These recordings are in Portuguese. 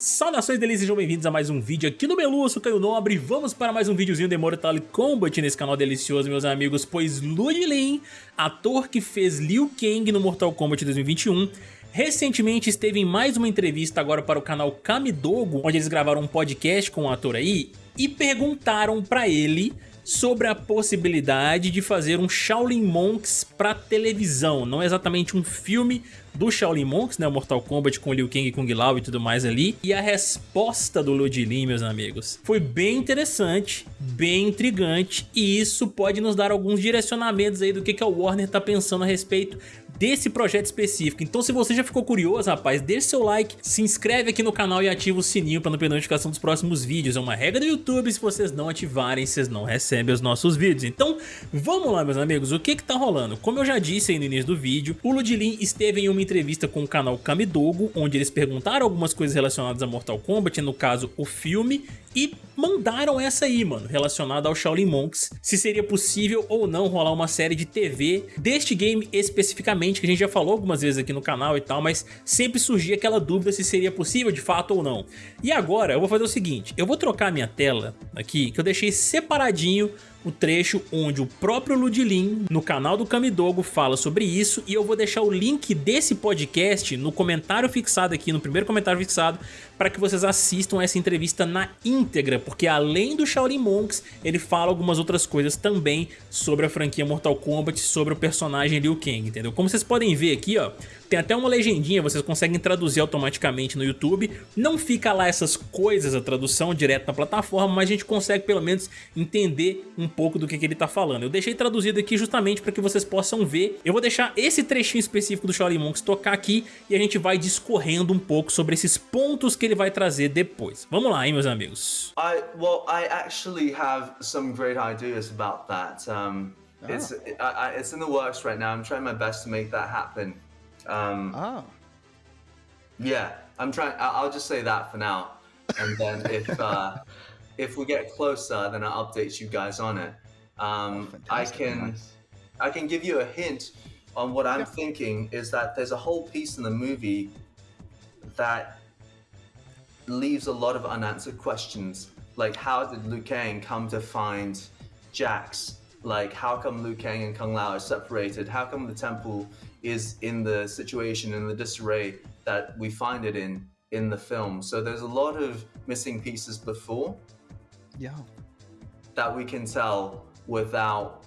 Saudações delícias, sejam bem-vindos a mais um vídeo aqui no Melu, eu sou Caio Nobre Vamos para mais um videozinho de Mortal Kombat nesse canal delicioso, meus amigos Pois Lu Lin, ator que fez Liu Kang no Mortal Kombat 2021 Recentemente esteve em mais uma entrevista agora para o canal Kamidogo Onde eles gravaram um podcast com o ator aí E perguntaram pra ele sobre a possibilidade de fazer um Shaolin Monks para televisão, não exatamente um filme do Shaolin Monks, né, o Mortal Kombat com Liu Kang, Kung Lao e tudo mais ali, e a resposta do Ludilin, meus amigos, foi bem interessante, bem intrigante, e isso pode nos dar alguns direcionamentos aí do que, que a Warner tá pensando a respeito desse projeto específico. Então se você já ficou curioso, rapaz, deixe seu like, se inscreve aqui no canal e ativa o sininho para não perder a notificação dos próximos vídeos. É uma regra do YouTube, se vocês não ativarem, vocês não recebem os nossos vídeos. Então vamos lá, meus amigos, o que que tá rolando? Como eu já disse aí no início do vídeo, o Ludilin esteve em uma entrevista com o canal Kamidogo, onde eles perguntaram algumas coisas relacionadas a Mortal Kombat, no caso o filme, e mandaram essa aí, mano, relacionada ao Shaolin Monks, se seria possível ou não rolar uma série de TV deste game especificamente, que a gente já falou algumas vezes aqui no canal e tal, mas sempre surgia aquela dúvida se seria possível de fato ou não. E agora eu vou fazer o seguinte, eu vou trocar minha tela aqui, que eu deixei separadinho o trecho onde o próprio Ludilin, no canal do Kamidogo, fala sobre isso e eu vou deixar o link desse podcast no comentário fixado aqui, no primeiro comentário fixado, para que vocês assistam essa entrevista na íntegra, porque além do Shaolin Monks, ele fala algumas outras coisas também sobre a franquia Mortal Kombat, sobre o personagem Liu Kang, entendeu? Como vocês podem ver aqui, ó, tem até uma legendinha, vocês conseguem traduzir automaticamente no YouTube. Não fica lá essas coisas, a tradução direto na plataforma, mas a gente consegue pelo menos entender um pouco do que, que ele tá falando. Eu deixei traduzido aqui justamente para que vocês possam ver. Eu vou deixar esse trechinho específico do Shaolin Monks tocar aqui e a gente vai discorrendo um pouco sobre esses pontos que ele vai trazer depois. Vamos lá, hein, meus amigos. I, well, I actually have some great ideas about that. Um, oh. it's, I, it's in the works right now. I'm trying my best to make that happen. Um, oh. Yeah, I'm trying. I'll just say that for now, and then if uh, if we get closer, then I'll update you guys on it. Um, oh, I can nice. I can give you a hint on what I'm yeah. thinking is that there's a whole piece in the movie that leaves a lot of unanswered questions. Like, how did Liu Kang come to find Jax? Like, how come Liu Kang and Kung Lao are separated? How come the temple is in the situation in the disarray that we find it in in the film. So there's a lot of missing pieces before. Yeah. That we can tell without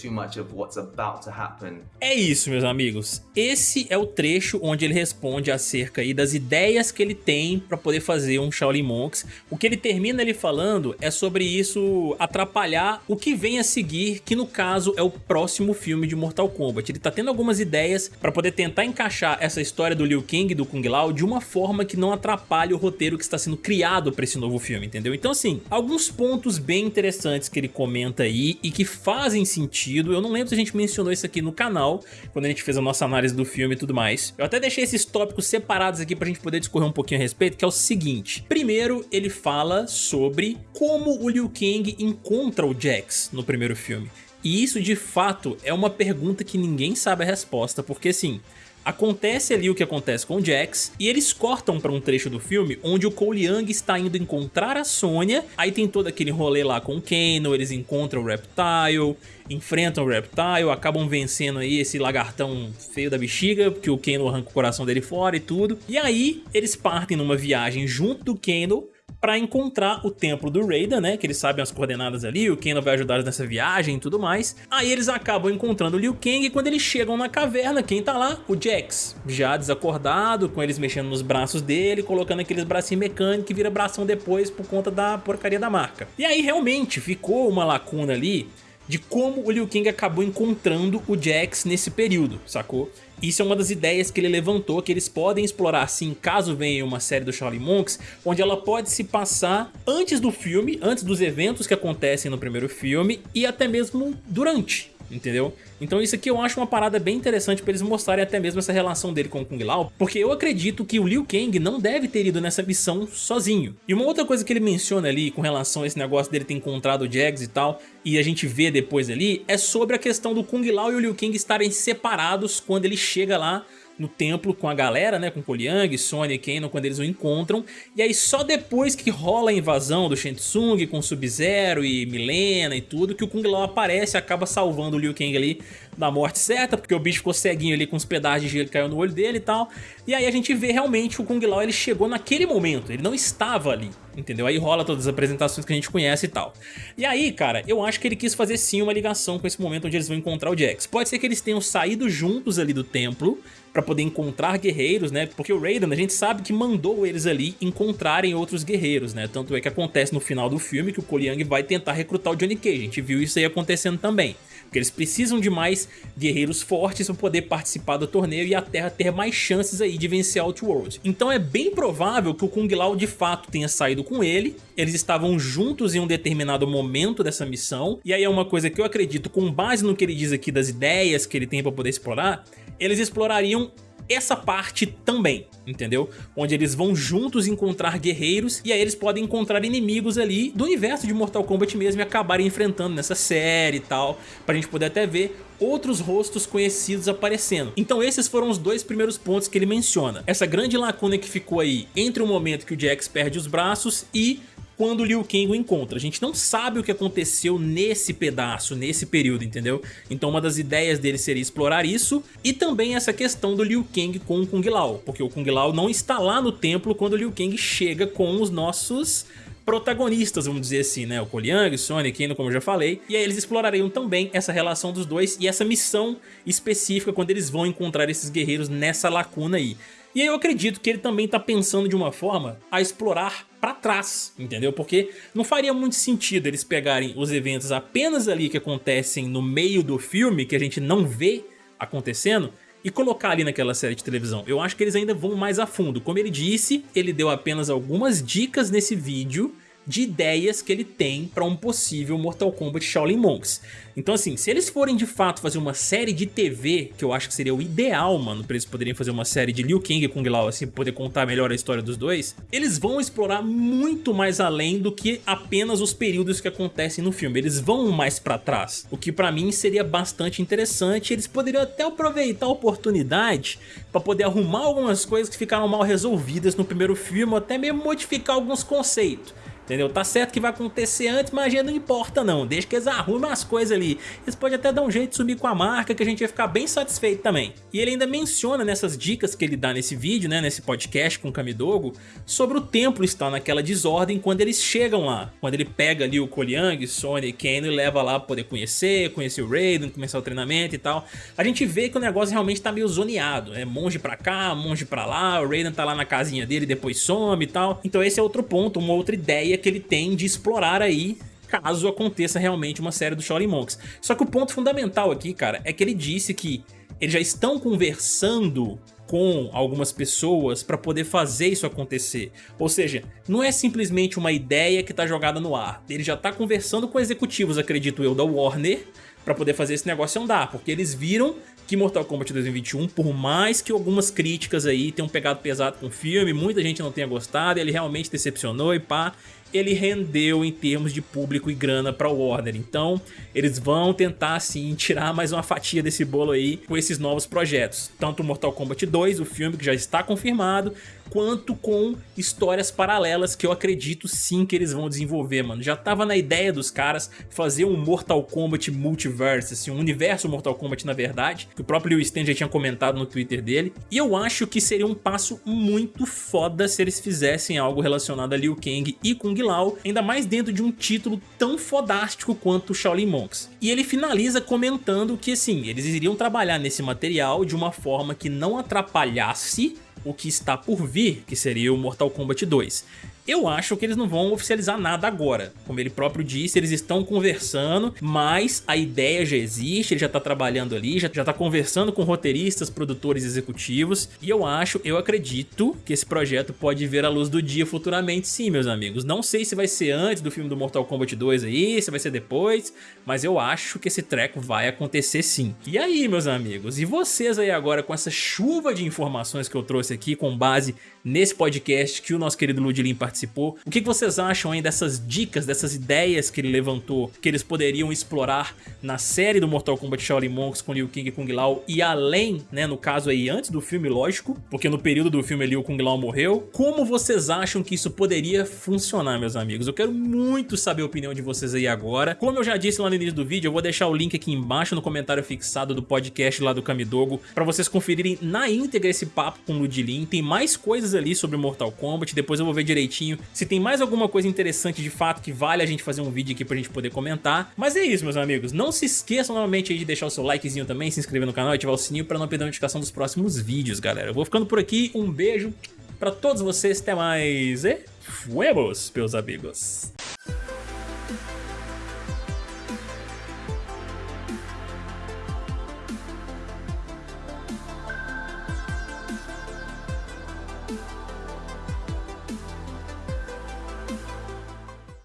too much of what's about to happen. É isso, meus amigos. Esse é o trecho onde ele responde acerca aí das ideias que ele tem para poder fazer um Shaolin Monks. O que ele termina ele falando é sobre isso atrapalhar o que vem a seguir, que no caso é o próximo filme de Mortal Kombat. Ele tá tendo algumas ideias para poder tentar encaixar essa história do Liu Kang e do Kung Lao de uma forma que não atrapalhe o roteiro que está sendo criado para esse novo filme, entendeu? Então assim, alguns pontos bem interessantes que ele comenta aí e que fazem fazem sentido. Eu não lembro se a gente mencionou isso aqui no canal, quando a gente fez a nossa análise do filme e tudo mais. Eu até deixei esses tópicos separados aqui pra gente poder discorrer um pouquinho a respeito, que é o seguinte. Primeiro, ele fala sobre como o Liu Kang encontra o Jax no primeiro filme. E isso, de fato, é uma pergunta que ninguém sabe a resposta, porque assim... Acontece ali o que acontece com o Jax e eles cortam para um trecho do filme onde o Cole Young está indo encontrar a Sonya, aí tem todo aquele rolê lá com o Kano, eles encontram o Reptile, enfrentam o Reptile, acabam vencendo aí esse lagartão feio da bexiga, porque o Kano arranca o coração dele fora e tudo. E aí eles partem numa viagem junto do Kano para encontrar o templo do Raiden, né? Que eles sabem as coordenadas ali, o Kano vai ajudar nessa viagem e tudo mais. Aí eles acabam encontrando o Liu Kang e quando eles chegam na caverna, quem tá lá? O Jax, já desacordado, com eles mexendo nos braços dele, colocando aqueles bracinhos mecânicos que vira bração depois por conta da porcaria da marca. E aí realmente ficou uma lacuna ali de como o Liu Kang acabou encontrando o Jax nesse período, sacou? Isso é uma das ideias que ele levantou, que eles podem explorar sim, caso venha uma série do Shaolin Monks, onde ela pode se passar antes do filme, antes dos eventos que acontecem no primeiro filme e até mesmo durante entendeu? Então isso aqui eu acho uma parada bem interessante para eles mostrarem até mesmo essa relação dele com o Kung Lao, porque eu acredito que o Liu Kang não deve ter ido nessa missão sozinho. E uma outra coisa que ele menciona ali com relação a esse negócio dele ter encontrado o Jags e tal, e a gente vê depois ali, é sobre a questão do Kung Lao e o Liu Kang estarem separados quando ele chega lá no templo com a galera, né, com Koliang, Sonya e Kano quando eles o encontram, e aí só depois que rola a invasão do Shensung com Sub-Zero e Milena e tudo, que o Kung Lao aparece e acaba salvando o Liu Kang ali da morte certa, porque o bicho ficou ceguinho ali com os pedaços de gelo que caiu no olho dele e tal. E aí a gente vê realmente o Kung Lao, ele chegou naquele momento, ele não estava ali, entendeu? Aí rola todas as apresentações que a gente conhece e tal. E aí, cara, eu acho que ele quis fazer sim uma ligação com esse momento onde eles vão encontrar o Jax. Pode ser que eles tenham saído juntos ali do templo, para poder encontrar guerreiros, né? Porque o Raiden, a gente sabe que mandou eles ali encontrarem outros guerreiros, né? Tanto é que acontece no final do filme que o Koliang vai tentar recrutar o Johnny Cage. A gente viu isso aí acontecendo também. Porque eles precisam de mais guerreiros fortes para poder participar do torneio e a Terra ter mais chances aí de vencer Outworld. Então é bem provável que o Kung Lao de fato tenha saído com ele, eles estavam juntos em um determinado momento dessa missão, e aí é uma coisa que eu acredito, com base no que ele diz aqui das ideias que ele tem para poder explorar, eles explorariam essa parte também, entendeu? Onde eles vão juntos encontrar guerreiros e aí eles podem encontrar inimigos ali do universo de Mortal Kombat mesmo e acabarem enfrentando nessa série e tal, pra gente poder até ver outros rostos conhecidos aparecendo. Então esses foram os dois primeiros pontos que ele menciona. Essa grande lacuna que ficou aí entre o momento que o Jax perde os braços e quando Liu Kang o encontra. A gente não sabe o que aconteceu nesse pedaço, nesse período, entendeu? Então uma das ideias dele seria explorar isso e também essa questão do Liu Kang com o Kung Lao, porque o Kung Lao não está lá no templo quando o Liu Kang chega com os nossos protagonistas, vamos dizer assim, né? O Koliang, Sonic, Kano, como eu já falei. E aí eles explorariam também essa relação dos dois e essa missão específica quando eles vão encontrar esses guerreiros nessa lacuna aí. E eu acredito que ele também está pensando de uma forma a explorar para trás, entendeu? Porque não faria muito sentido eles pegarem os eventos apenas ali que acontecem no meio do filme, que a gente não vê acontecendo, e colocar ali naquela série de televisão. Eu acho que eles ainda vão mais a fundo. Como ele disse, ele deu apenas algumas dicas nesse vídeo de ideias que ele tem para um possível Mortal Kombat Shaolin Monks. Então assim, se eles forem de fato fazer uma série de TV, que eu acho que seria o ideal, mano, pra eles poderem fazer uma série de Liu Kang e Kung Lao, assim, poder contar melhor a história dos dois, eles vão explorar muito mais além do que apenas os períodos que acontecem no filme, eles vão mais pra trás, o que pra mim seria bastante interessante, eles poderiam até aproveitar a oportunidade pra poder arrumar algumas coisas que ficaram mal resolvidas no primeiro filme, ou até mesmo modificar alguns conceitos. Entendeu? Tá certo que vai acontecer antes, mas a não importa não. Deixa que eles arrumem as coisas ali. Eles podem até dar um jeito de subir com a marca que a gente vai ficar bem satisfeito também. E ele ainda menciona nessas dicas que ele dá nesse vídeo, né, nesse podcast com o Kamidogo, sobre o templo estar naquela desordem quando eles chegam lá. Quando ele pega ali o Koliang, Sony e Kano e leva lá pra poder conhecer, conhecer o Raiden, começar o treinamento e tal. A gente vê que o negócio realmente tá meio zoneado. É monge pra cá, monge pra lá, o Raiden tá lá na casinha dele depois some e tal. Então esse é outro ponto, uma outra ideia ideia que ele tem de explorar aí caso aconteça realmente uma série do Shaolin Monks. Só que o ponto fundamental aqui, cara, é que ele disse que eles já estão conversando com algumas pessoas para poder fazer isso acontecer. Ou seja, não é simplesmente uma ideia que está jogada no ar. Ele já está conversando com executivos, acredito eu, da Warner para poder fazer esse negócio andar, porque eles viram que Mortal Kombat 2021, por mais que algumas críticas aí tenham pegado pesado com o filme, muita gente não tenha gostado, ele realmente decepcionou e pá, ele rendeu em termos de público e grana para Warner. Então, eles vão tentar sim tirar mais uma fatia desse bolo aí com esses novos projetos. Tanto Mortal Kombat 2, o filme que já está confirmado, quanto com histórias paralelas que eu acredito sim que eles vão desenvolver, mano. Já tava na ideia dos caras fazer um Mortal Kombat Multiverse, assim, um universo Mortal Kombat na verdade, que o próprio Liu Stan já tinha comentado no Twitter dele, e eu acho que seria um passo muito foda se eles fizessem algo relacionado a Liu Kang e Kung Lao, ainda mais dentro de um título tão fodástico quanto Shaolin Monks. E ele finaliza comentando que, assim, eles iriam trabalhar nesse material de uma forma que não atrapalhasse o que está por vir, que seria o Mortal Kombat 2. Eu acho que eles não vão oficializar nada agora. Como ele próprio disse, eles estão conversando, mas a ideia já existe, ele já está trabalhando ali, já, já tá conversando com roteiristas, produtores executivos, e eu acho, eu acredito que esse projeto pode ver a luz do dia futuramente sim, meus amigos. Não sei se vai ser antes do filme do Mortal Kombat 2 aí, se vai ser depois, mas eu acho que esse treco vai acontecer sim. E aí, meus amigos, e vocês aí agora com essa chuva de informações que eu trouxe aqui com base nesse podcast que o nosso querido Ludilin participou participou. O que vocês acham aí dessas dicas, dessas ideias que ele levantou, que eles poderiam explorar na série do Mortal Kombat Shaolin Monks com Liu Kang e Kung Lao e além, né, no caso aí antes do filme, lógico, porque no período do filme ali o Kung Lao morreu. Como vocês acham que isso poderia funcionar, meus amigos? Eu quero muito saber a opinião de vocês aí agora. Como eu já disse lá no início do vídeo, eu vou deixar o link aqui embaixo no comentário fixado do podcast lá do Kamidogo para vocês conferirem na íntegra esse papo com o Ludilin. Tem mais coisas ali sobre Mortal Kombat, depois eu vou ver direitinho se tem mais alguma coisa interessante de fato que vale a gente fazer um vídeo aqui pra gente poder comentar. Mas é isso, meus amigos. Não se esqueçam novamente aí de deixar o seu likezinho também, se inscrever no canal e ativar o sininho para não perder a notificação dos próximos vídeos, galera. Eu vou ficando por aqui, um beijo pra todos vocês, até mais e fuemos, meus amigos.